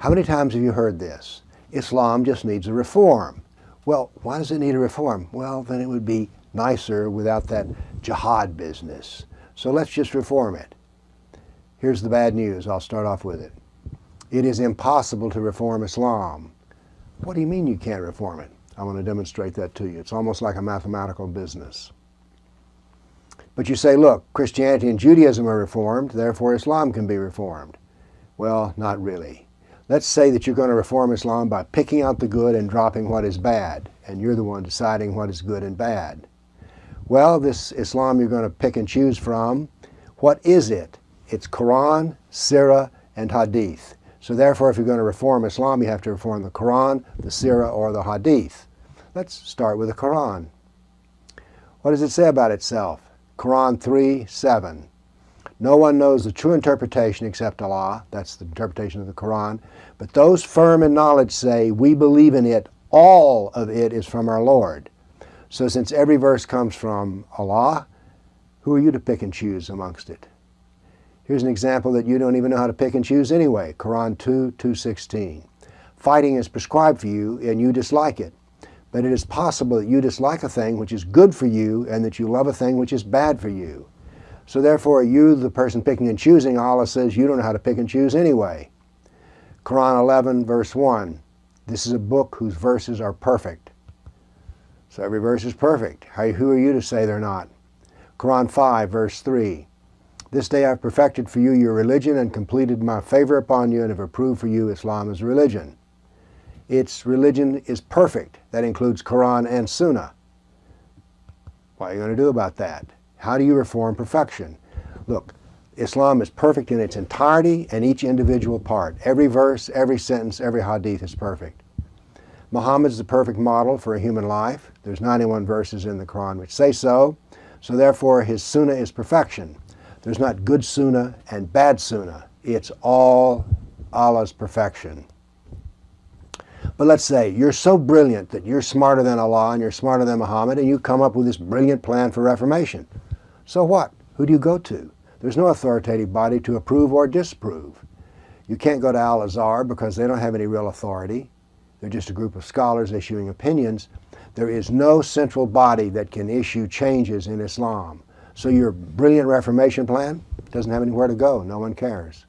How many times have you heard this? Islam just needs a reform. Well, why does it need a reform? Well, then it would be nicer without that jihad business. So let's just reform it. Here's the bad news. I'll start off with it. It is impossible to reform Islam. What do you mean you can't reform it? I want to demonstrate that to you. It's almost like a mathematical business. But you say, look, Christianity and Judaism are reformed, therefore Islam can be reformed. Well, not really. Let's say that you're going to reform Islam by picking out the good and dropping what is bad, and you're the one deciding what is good and bad. Well, this Islam you're going to pick and choose from, what is it? It's Quran, Sirah, and Hadith. So therefore, if you're going to reform Islam, you have to reform the Quran, the Sirah, or the Hadith. Let's start with the Quran. What does it say about itself? Quran 3, 7. No one knows the true interpretation except Allah. That's the interpretation of the Quran. But those firm in knowledge say, we believe in it. All of it is from our Lord. So since every verse comes from Allah, who are you to pick and choose amongst it? Here's an example that you don't even know how to pick and choose anyway. Quran 2, 216. Fighting is prescribed for you and you dislike it. But it is possible that you dislike a thing which is good for you and that you love a thing which is bad for you. So therefore, you, the person picking and choosing, Allah says you don't know how to pick and choose anyway. Quran 11, verse 1. This is a book whose verses are perfect. So every verse is perfect. How, who are you to say they're not? Quran 5, verse 3. This day I've perfected for you your religion and completed my favor upon you and have approved for you Islam as religion. Its religion is perfect. That includes Quran and Sunnah. What are you going to do about that? How do you reform perfection? Look, Islam is perfect in its entirety and each individual part. Every verse, every sentence, every hadith is perfect. Muhammad is the perfect model for a human life. There's 91 verses in the Quran which say so. So therefore his sunnah is perfection. There's not good sunnah and bad sunnah. It's all Allah's perfection. But let's say you're so brilliant that you're smarter than Allah and you're smarter than Muhammad and you come up with this brilliant plan for reformation. So what? Who do you go to? There's no authoritative body to approve or disapprove. You can't go to Al-Azhar because they don't have any real authority. They're just a group of scholars issuing opinions. There is no central body that can issue changes in Islam. So your brilliant Reformation plan doesn't have anywhere to go. No one cares.